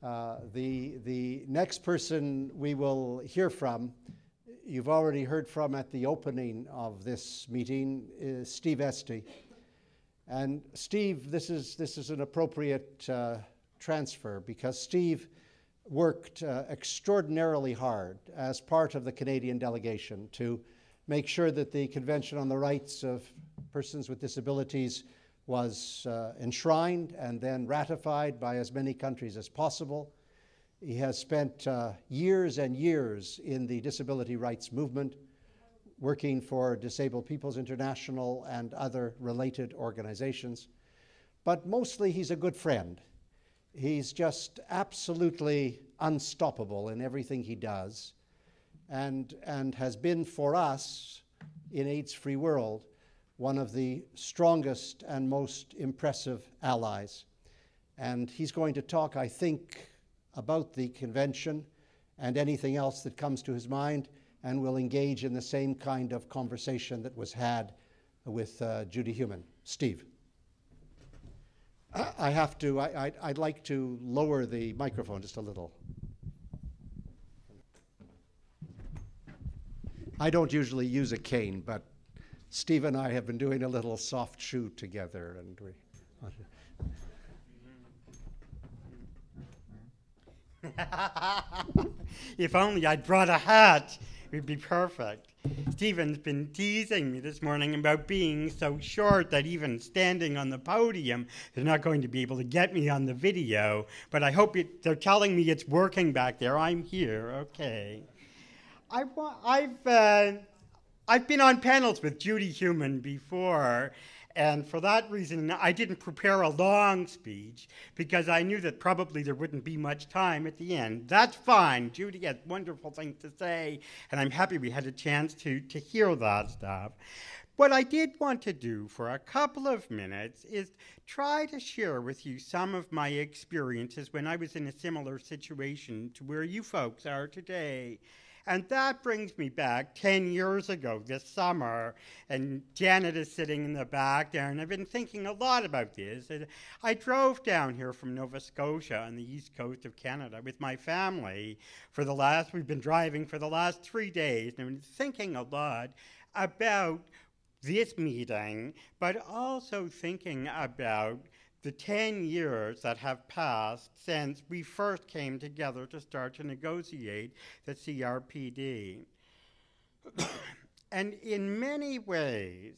Uh, the, the next person we will hear from, you've already heard from at the opening of this meeting, is Steve Estey. And Steve, this is, this is an appropriate uh, transfer because Steve worked uh, extraordinarily hard as part of the Canadian delegation to make sure that the Convention on the Rights of Persons with Disabilities was uh, enshrined and then ratified by as many countries as possible. He has spent uh, years and years in the disability rights movement, working for Disabled Peoples International and other related organizations. But mostly he's a good friend. He's just absolutely unstoppable in everything he does and, and has been for us in AIDS Free World one of the strongest and most impressive allies. And he's going to talk, I think, about the convention and anything else that comes to his mind, and we'll engage in the same kind of conversation that was had with uh, Judy Heumann. Steve. I have to, I, would like to lower the microphone just a little. I don't usually use a cane, but Steve and I have been doing a little soft shoe together, and we. if only I'd brought a hat, it would be perfect. Stephen's been teasing me this morning about being so short that even standing on the podium, they're not going to be able to get me on the video. But I hope it, they're telling me it's working back there. I'm here, okay. I, I've, uh, I've been on panels with Judy Heumann before, and for that reason, I didn't prepare a long speech because I knew that probably there wouldn't be much time at the end. That's fine. Judy has wonderful things to say, and I'm happy we had a chance to, to hear that stuff. What I did want to do for a couple of minutes is try to share with you some of my experiences when I was in a similar situation to where you folks are today. And that brings me back 10 years ago this summer, and Janet is sitting in the back there, and I've been thinking a lot about this. And I drove down here from Nova Scotia on the east coast of Canada with my family for the last, we've been driving for the last three days, and I've been thinking a lot about this meeting, but also thinking about the 10 years that have passed since we first came together to start to negotiate the CRPD. and in many ways,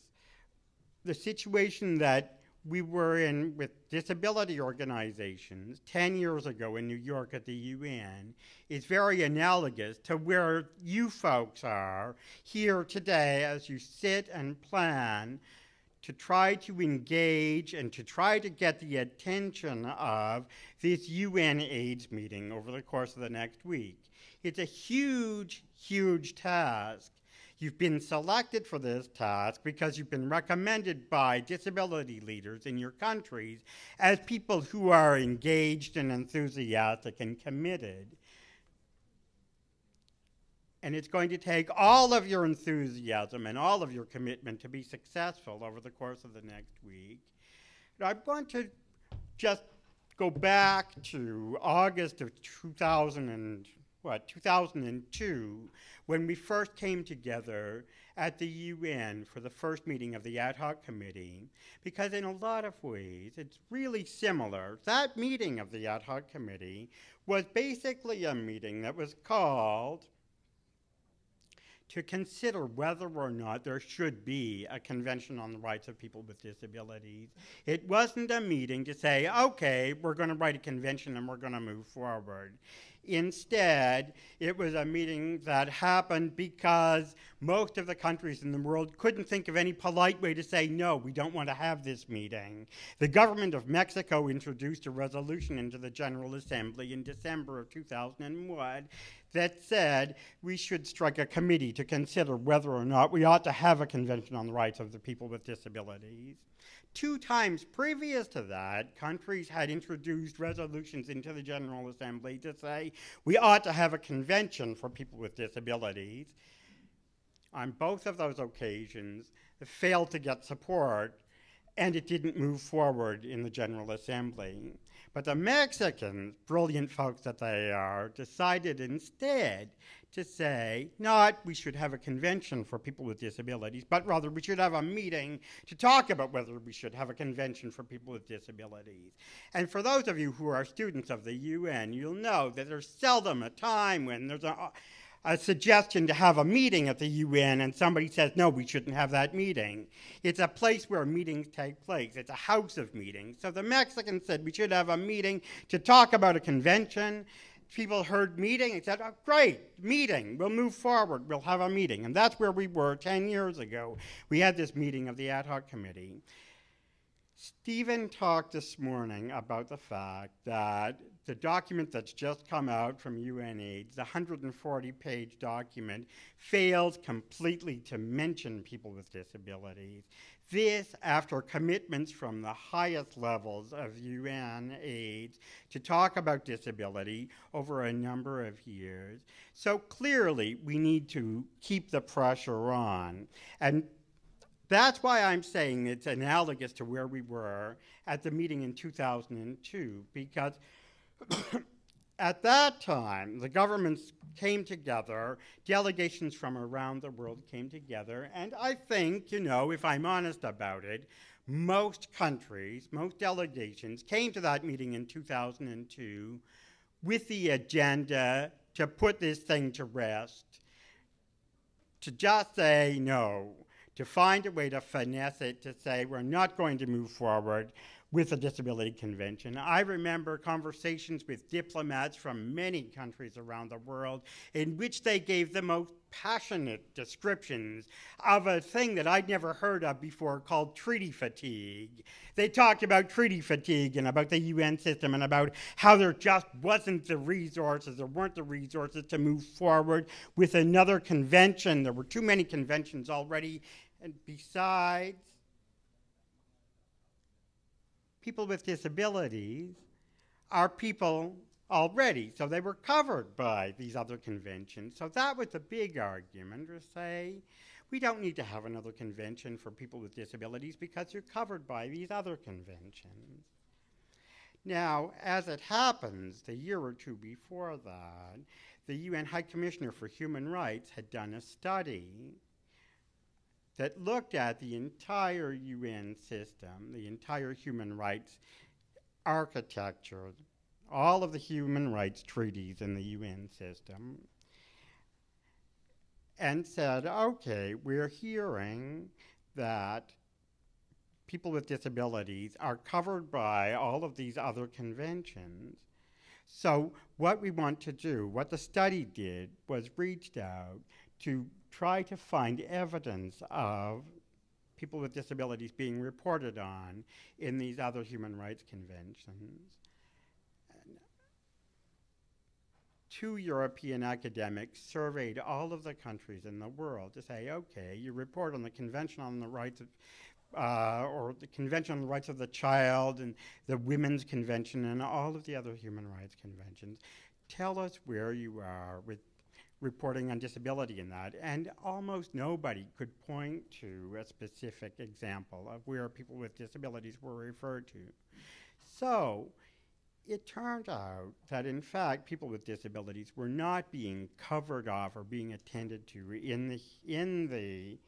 the situation that we were in with disability organizations 10 years ago in New York at the UN is very analogous to where you folks are here today as you sit and plan to try to engage and to try to get the attention of this UN AIDS meeting over the course of the next week. It's a huge, huge task. You've been selected for this task because you've been recommended by disability leaders in your countries as people who are engaged and enthusiastic and committed. And it's going to take all of your enthusiasm and all of your commitment to be successful over the course of the next week. I want to just go back to August of 2000 and what 2002 when we first came together at the UN for the first meeting of the ad hoc committee because in a lot of ways it's really similar. That meeting of the ad hoc committee was basically a meeting that was called to consider whether or not there should be a convention on the rights of people with disabilities. It wasn't a meeting to say, okay, we're going to write a convention and we're going to move forward. Instead, it was a meeting that happened because most of the countries in the world couldn't think of any polite way to say, no, we don't want to have this meeting. The government of Mexico introduced a resolution into the General Assembly in December of 2001 that said we should strike a committee to consider whether or not we ought to have a convention on the rights of the people with disabilities. Two times previous to that, countries had introduced resolutions into the General Assembly to say we ought to have a convention for people with disabilities. On both of those occasions, it failed to get support and it didn't move forward in the General Assembly. But the Mexicans, brilliant folks that they are, decided instead to say not we should have a convention for people with disabilities, but rather we should have a meeting to talk about whether we should have a convention for people with disabilities. And for those of you who are students of the UN, you'll know that there's seldom a time when there's a a suggestion to have a meeting at the UN and somebody says, no, we shouldn't have that meeting. It's a place where meetings take place. It's a house of meetings. So the Mexicans said we should have a meeting to talk about a convention. People heard meeting and said, oh, great, meeting. We'll move forward. We'll have a meeting. And that's where we were 10 years ago. We had this meeting of the ad hoc committee. Stephen talked this morning about the fact that the document that's just come out from UNAIDS, the 140 page document, fails completely to mention people with disabilities. This after commitments from the highest levels of UNAIDS to talk about disability over a number of years. So clearly, we need to keep the pressure on. And that's why I'm saying it's analogous to where we were at the meeting in 2002, because at that time, the governments came together, delegations from around the world came together, and I think, you know, if I'm honest about it, most countries, most delegations came to that meeting in 2002 with the agenda to put this thing to rest, to just say no, to find a way to finesse it, to say we're not going to move forward with the Disability Convention. I remember conversations with diplomats from many countries around the world in which they gave the most passionate descriptions of a thing that I'd never heard of before called treaty fatigue. They talked about treaty fatigue and about the UN system and about how there just wasn't the resources, there weren't the resources to move forward with another convention. There were too many conventions already. And besides, people with disabilities are people already, so they were covered by these other conventions. So that was a big argument to say, we don't need to have another convention for people with disabilities because you're covered by these other conventions. Now, as it happens, the year or two before that, the UN High Commissioner for Human Rights had done a study that looked at the entire UN system, the entire human rights architecture, all of the human rights treaties in the UN system, and said, okay, we're hearing that people with disabilities are covered by all of these other conventions. So, what we want to do, what the study did, was reached out to try to find evidence of people with disabilities being reported on in these other human rights conventions. And two European academics surveyed all of the countries in the world to say, okay, you report on the Convention on the Rights of uh, or the Convention on the Rights of the Child and the Women's Convention and all of the other human rights conventions. Tell us where you are with reporting on disability in that, and almost nobody could point to a specific example of where people with disabilities were referred to. So it turned out that, in fact, people with disabilities were not being covered off or being attended to in the, in the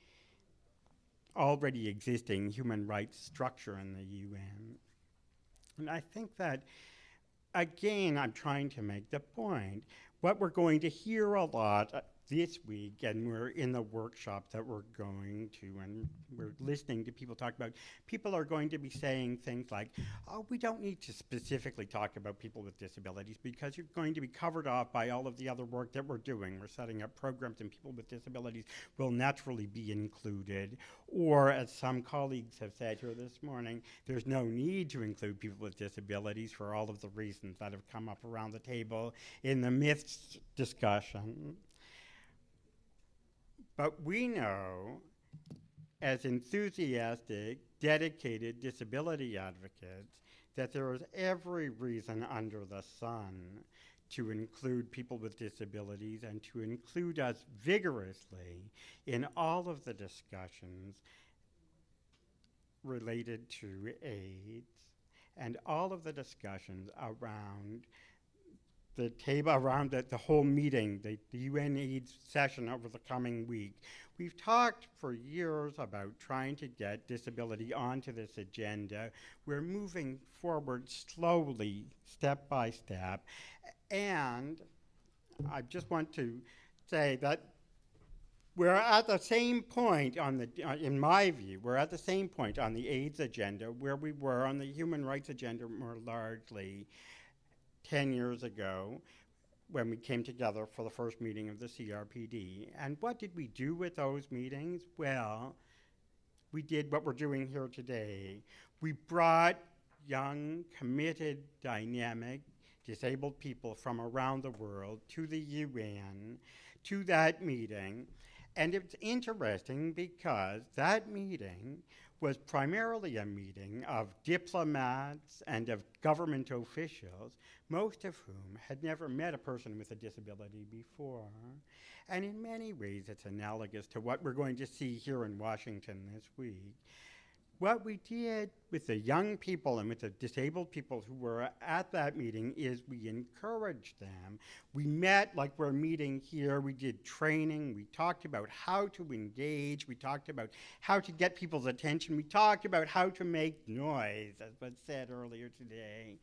already existing human rights structure in the UN. And I think that, again, I'm trying to make the point what we're going to hear a lot this week, and we're in the workshop that we're going to, and we're listening to people talk about, people are going to be saying things like, oh, we don't need to specifically talk about people with disabilities because you're going to be covered off by all of the other work that we're doing. We're setting up programs, and people with disabilities will naturally be included. Or, as some colleagues have said here this morning, there's no need to include people with disabilities for all of the reasons that have come up around the table in the myths discussion. But we know, as enthusiastic, dedicated disability advocates, that there is every reason under the sun to include people with disabilities and to include us vigorously in all of the discussions related to AIDS and all of the discussions around the table around the, the whole meeting, the, the session over the coming week. We've talked for years about trying to get disability onto this agenda. We're moving forward slowly, step by step. And I just want to say that we're at the same point on the, uh, in my view, we're at the same point on the AIDS agenda where we were on the human rights agenda more largely 10 years ago when we came together for the first meeting of the CRPD. And what did we do with those meetings? Well, we did what we're doing here today. We brought young, committed, dynamic, disabled people from around the world to the UN, to that meeting, and it's interesting because that meeting was primarily a meeting of diplomats and of government officials, most of whom had never met a person with a disability before. And in many ways, it's analogous to what we're going to see here in Washington this week what we did with the young people and with the disabled people who were at that meeting is we encouraged them. We met like we're meeting here. We did training. We talked about how to engage. We talked about how to get people's attention. We talked about how to make noise, as was said earlier today.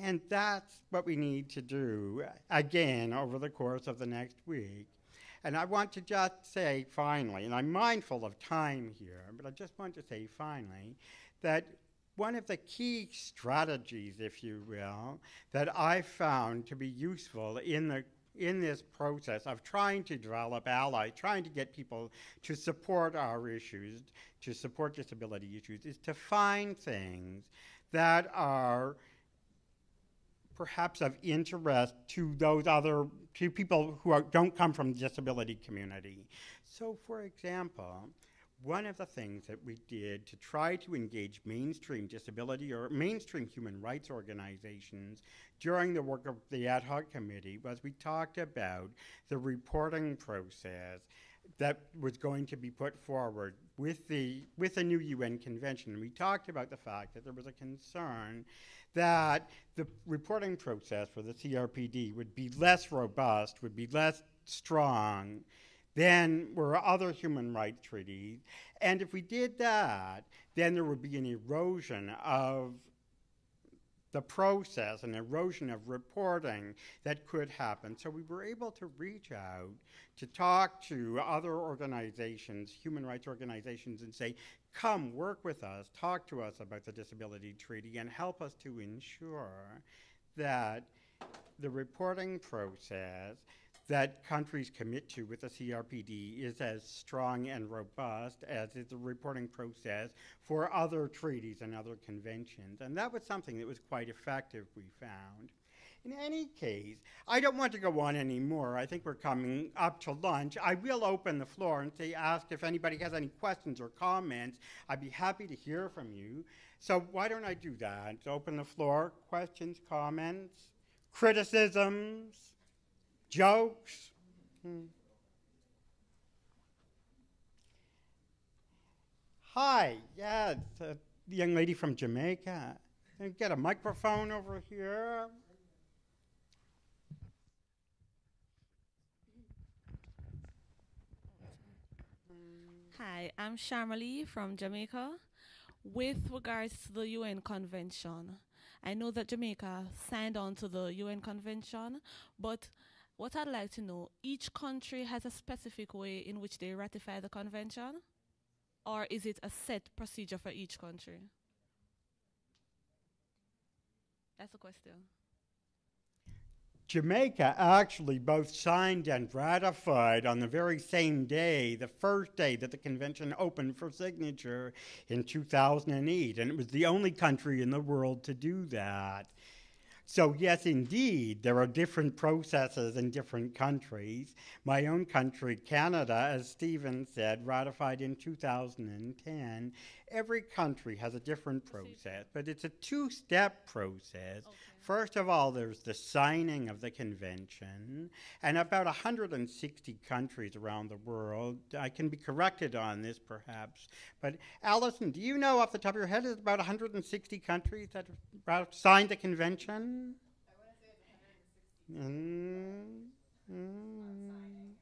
And that's what we need to do again over the course of the next week. And I want to just say finally, and I'm mindful of time here, but I just want to say finally that one of the key strategies, if you will, that I found to be useful in the in this process of trying to develop allies, trying to get people to support our issues, to support disability issues, is to find things that are perhaps of interest to those other, to people who are, don't come from the disability community. So for example, one of the things that we did to try to engage mainstream disability or mainstream human rights organizations during the work of the ad hoc committee was we talked about the reporting process that was going to be put forward with the with the new UN convention. We talked about the fact that there was a concern that the reporting process for the CRPD would be less robust, would be less strong than were other human rights treaties. And if we did that, then there would be an erosion of the process, and erosion of reporting that could happen. So we were able to reach out to talk to other organizations, human rights organizations, and say, come work with us, talk to us about the Disability Treaty, and help us to ensure that the reporting process that countries commit to with the CRPD is as strong and robust as is the reporting process for other treaties and other conventions. And that was something that was quite effective, we found. In any case, I don't want to go on anymore. I think we're coming up to lunch. I will open the floor and say, ask if anybody has any questions or comments. I'd be happy to hear from you. So why don't I do that? Open the floor. Questions, comments, criticisms, jokes. Hmm. Hi, yeah, the a young lady from Jamaica. Get a microphone over here. Hi, I'm Sharmali from Jamaica. With regards to the UN Convention, I know that Jamaica signed on to the UN Convention, but what I'd like to know, each country has a specific way in which they ratify the convention? Or is it a set procedure for each country? That's a question. Jamaica actually both signed and ratified on the very same day, the first day that the convention opened for signature in 2008, and it was the only country in the world to do that. So, yes, indeed, there are different processes in different countries. My own country, Canada, as Stephen said, ratified in 2010. Every country has a different process, but it's a two step process. Okay. First of all, there's the signing of the convention, and about 160 countries around the world. I can be corrected on this, perhaps, but Allison, do you know off the top of your head, is about 160 countries that have signed the convention? Mm, mm,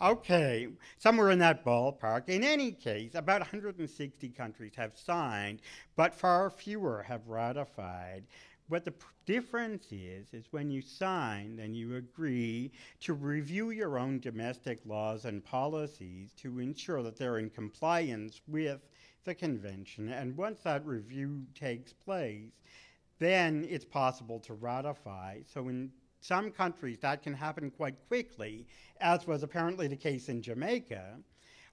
Okay, somewhere in that ballpark. In any case, about 160 countries have signed, but far fewer have ratified. What the difference is, is when you sign, then you agree to review your own domestic laws and policies to ensure that they're in compliance with the convention. And once that review takes place, then it's possible to ratify. So in some countries that can happen quite quickly, as was apparently the case in Jamaica,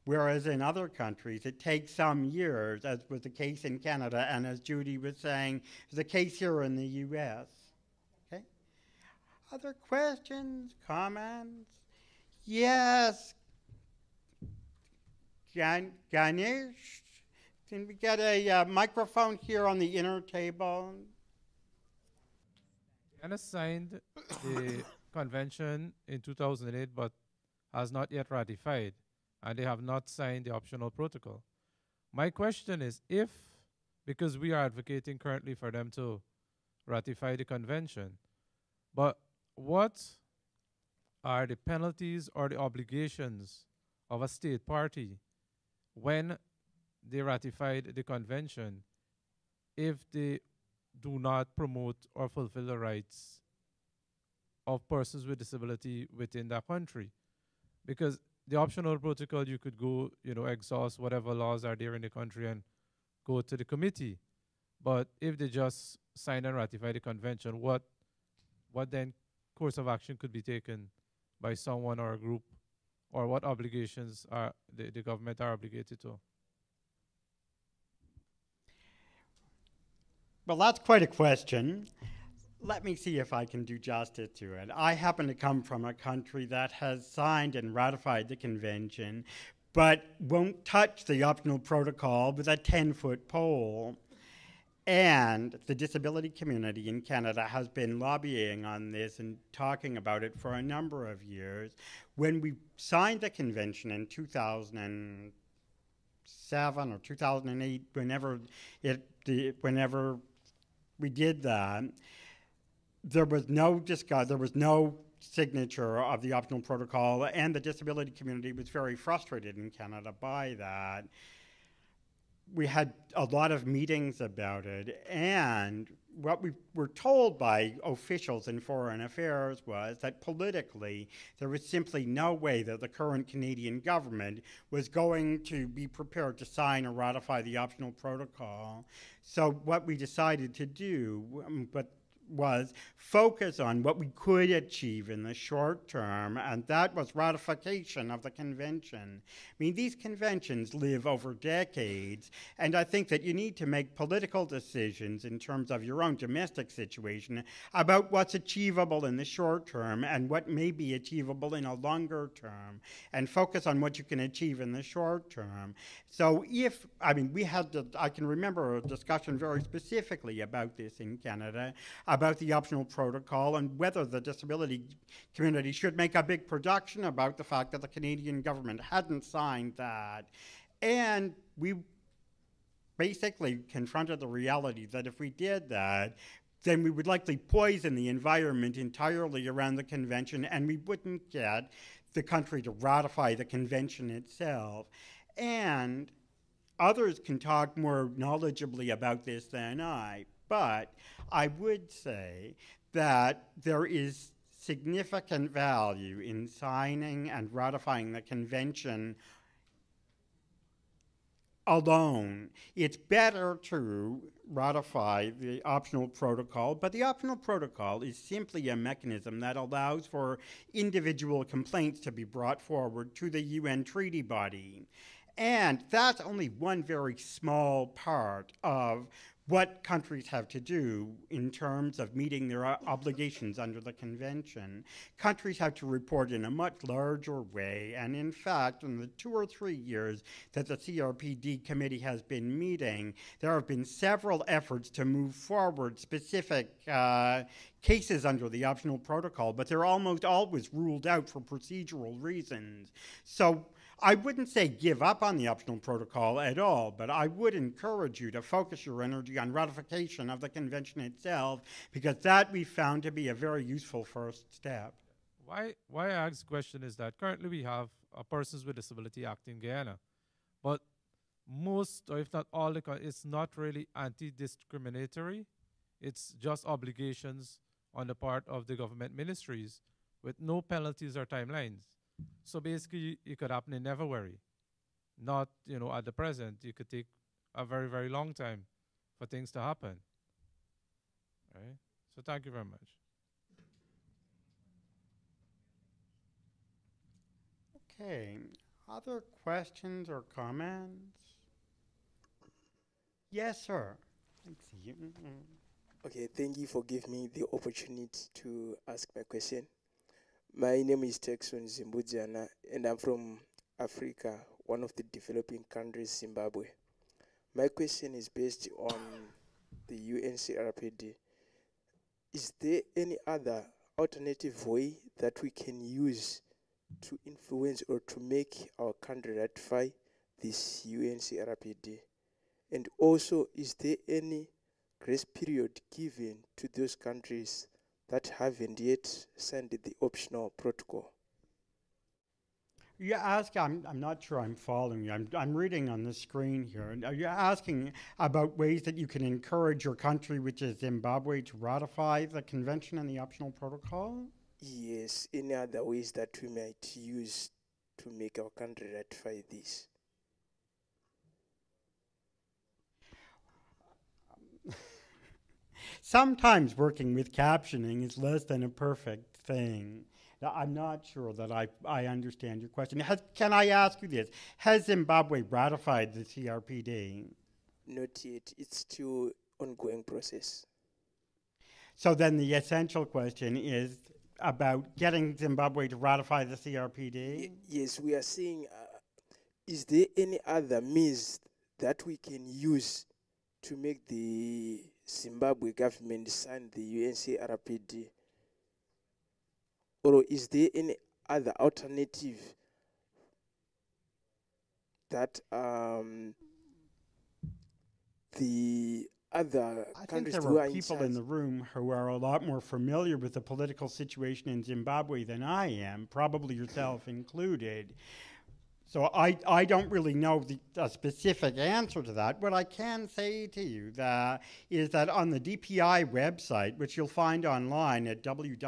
whereas in other countries it takes some years, as was the case in Canada, and as Judy was saying, the case here in the US. Okay? Other questions, comments? Yes. Gan- Ganesh, can we get a uh, microphone here on the inner table? Ghana signed the convention in 2008 but has not yet ratified, and they have not signed the optional protocol. My question is if, because we are advocating currently for them to ratify the convention, but what are the penalties or the obligations of a state party when they ratified the convention if they do not promote or fulfill the rights of persons with disability within that country. Because the optional protocol, you could go, you know, exhaust whatever laws are there in the country and go to the committee. But if they just sign and ratify the convention, what, what then course of action could be taken by someone or a group, or what obligations are the, the government are obligated to? Well, that's quite a question. Let me see if I can do justice to it. I happen to come from a country that has signed and ratified the convention, but won't touch the optional protocol with a 10 foot pole. And the disability community in Canada has been lobbying on this and talking about it for a number of years. When we signed the convention in 2007 or 2008, whenever it, the, whenever we did that, there was no discuss, there was no signature of the optional protocol, and the disability community was very frustrated in Canada by that. We had a lot of meetings about it, and what we were told by officials in foreign affairs was that politically there was simply no way that the current Canadian government was going to be prepared to sign or ratify the optional protocol. So what we decided to do, um, but was focus on what we could achieve in the short term, and that was ratification of the convention. I mean, these conventions live over decades, and I think that you need to make political decisions in terms of your own domestic situation about what's achievable in the short term and what may be achievable in a longer term, and focus on what you can achieve in the short term. So, if, I mean, we had, the, I can remember a discussion very specifically about this in Canada about the optional protocol and whether the disability community should make a big production about the fact that the Canadian government hadn't signed that. And we basically confronted the reality that if we did that, then we would likely poison the environment entirely around the convention and we wouldn't get the country to ratify the convention itself. And others can talk more knowledgeably about this than I, but I would say that there is significant value in signing and ratifying the convention alone. It's better to ratify the optional protocol, but the optional protocol is simply a mechanism that allows for individual complaints to be brought forward to the UN treaty body. And that's only one very small part of what countries have to do in terms of meeting their obligations under the convention. Countries have to report in a much larger way, and in fact, in the two or three years that the CRPD committee has been meeting, there have been several efforts to move forward specific uh, cases under the optional protocol, but they're almost always ruled out for procedural reasons. So I wouldn't say give up on the optional protocol at all, but I would encourage you to focus your energy on ratification of the convention itself, because that we found to be a very useful first step. Why why I ask the question is that currently we have a Persons with Disability Act in Guyana, but most or if not all the uh, it's not really anti-discriminatory. It's just obligations on the part of the government ministries with no penalties or timelines. So basically, it could happen in never worry. Not you know at the present. you could take a very very long time for things to happen. Right. So thank you very much. Okay, other questions or comments? Yes, sir. I see you. Mhm. Okay, thank you for giving me the opportunity to ask my question. My name is Texon Zimbudjana, and I'm from Africa, one of the developing countries, Zimbabwe. My question is based on the UNCRPD. Is there any other alternative way that we can use to influence or to make our country ratify this UNCRPD? And also, is there any grace period given to those countries that haven't yet signed the optional protocol. You ask, I'm, I'm not sure I'm following you. I'm, I'm reading on the screen here. Are you asking about ways that you can encourage your country, which is Zimbabwe, to ratify the convention and the optional protocol? Yes, any other ways that we might use to make our country ratify this? Sometimes working with captioning is less than a perfect thing. Now, I'm not sure that I, I understand your question. Has, can I ask you this? Has Zimbabwe ratified the CRPD? Not yet. It's still ongoing process. So then the essential question is about getting Zimbabwe to ratify the Y- CRPD? yes, we are seeing uh, is there any other means that we can use to make the Zimbabwe government sign the UNCRPD? Or is there any other alternative that um, the other I think countries there who are are in people in the room who are a lot more familiar with the political situation in Zimbabwe than I am, probably yourself included. So I, I don't really know the a specific answer to that. What I can say to you that is that on the DPI website, which you'll find online at www.dpi.org,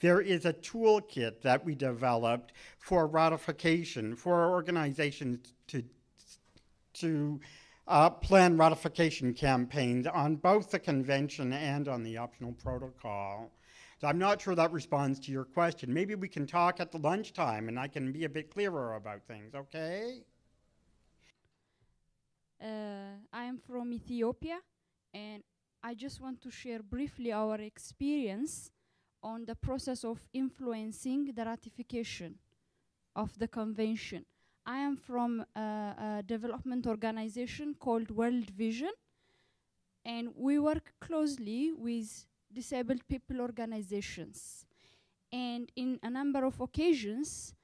there is a toolkit that we developed for ratification for organizations to to uh, plan ratification campaigns on both the convention and on the optional protocol. So I'm not sure that responds to your question. Maybe we can talk at the lunchtime and I can be a bit clearer about things, okay? Uh, I am from Ethiopia, and I just want to share briefly our experience on the process of influencing the ratification of the convention. I am from a, a development organization called World Vision, and we work closely with disabled people organizations. And in a number of occasions,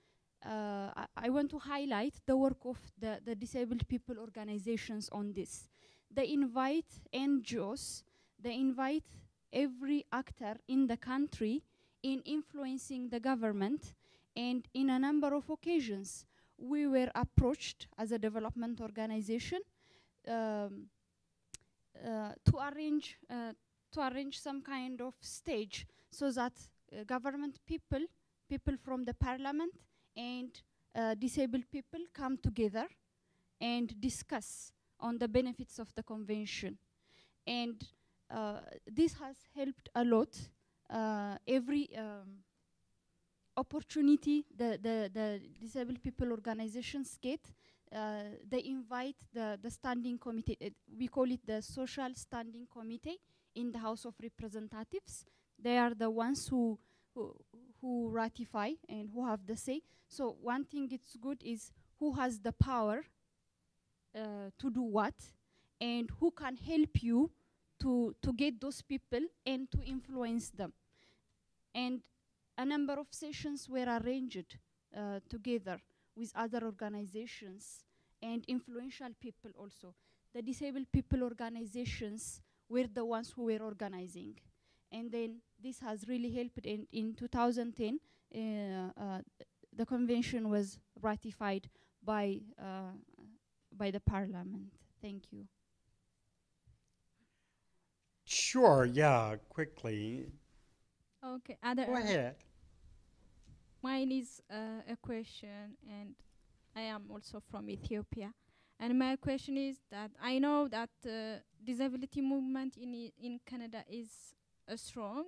uh, I, I want to highlight the work of the, the disabled people organizations on this. They invite NGOs, they invite every actor in the country in influencing the government, and in a number of occasions, we were approached as a development organization um, uh, to arrange uh, to arrange some kind of stage so that uh, government people, people from the parliament, and uh, disabled people come together and discuss on the benefits of the convention. And uh, this has helped a lot. Uh, every um, opportunity the, the, the disabled people organizations get, uh, they invite the, the standing committee, uh, we call it the social standing committee in the House of Representatives. They are the ones who, who, who ratify and who have the say. So one thing it's good is who has the power uh, to do what and who can help you to, to get those people and to influence them. And a number of sessions were arranged uh, together with other organizations and influential people also. The disabled people organizations were the ones who were organizing. And then this has really helped in, in 2010, uh, uh, the convention was ratified by, uh, by the parliament. Thank you. Sure, yeah, quickly. Okay, other Go ahead. mine is uh, a question, and I am also from Ethiopia. And my question is that I know that uh, disability movement in in Canada is uh, strong,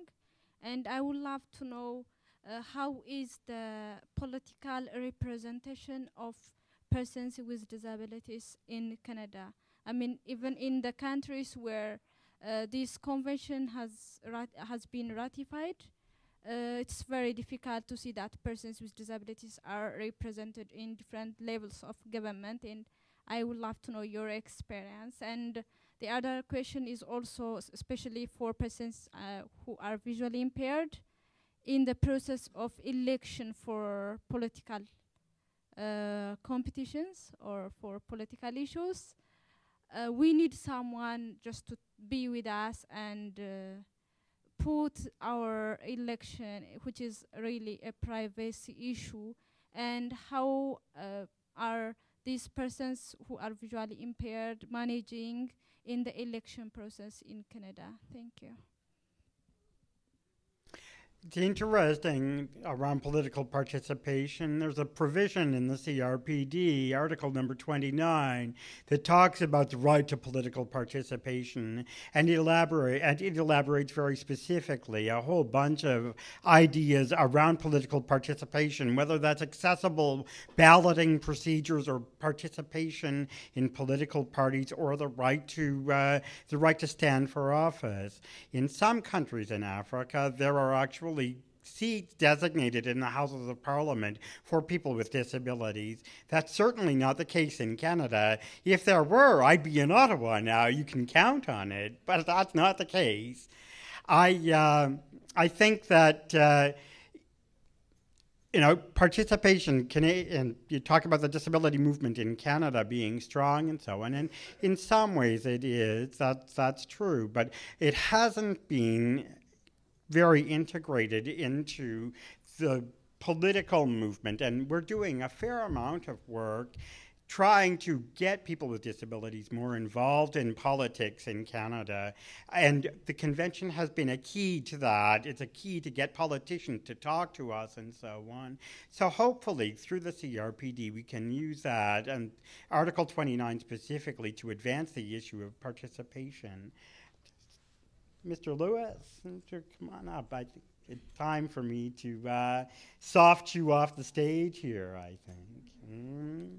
and I would love to know uh, how is the political representation of persons with disabilities in Canada. I mean, even in the countries where uh, this convention has has been ratified, uh, it's very difficult to see that persons with disabilities are represented in different levels of government and I would love to know your experience. And the other question is also especially for persons uh, who are visually impaired in the process of election for political uh, competitions or for political issues uh, we need someone just to be with us and uh, put our election, which is really a privacy issue, and how uh, are these persons who are visually impaired managing in the election process in Canada? Thank you. It's interesting around political participation. There's a provision in the CRPD, Article number 29, that talks about the right to political participation, and elaborate and it elaborates very specifically a whole bunch of ideas around political participation, whether that's accessible balloting procedures or participation in political parties or the right to uh, the right to stand for office. In some countries in Africa, there are actually seats designated in the Houses of Parliament for people with disabilities. That's certainly not the case in Canada. If there were, I'd be in Ottawa now. You can count on it, but that's not the case. I uh, I think that. Uh, you know, participation, Cana- and you talk about the disability movement in Canada being strong and so on, and in some ways it is, that's, that's true, but it hasn't been very integrated into the political movement, and we're doing a fair amount of work trying to get people with disabilities more involved in politics in Canada. And the convention has been a key to that. It's a key to get politicians to talk to us and so on. So hopefully, through the CRPD, we can use that and Article 29 specifically to advance the issue of participation. Mr. Lewis, come on up. I think it's time for me to uh, soft you off the stage here, I think. Mm.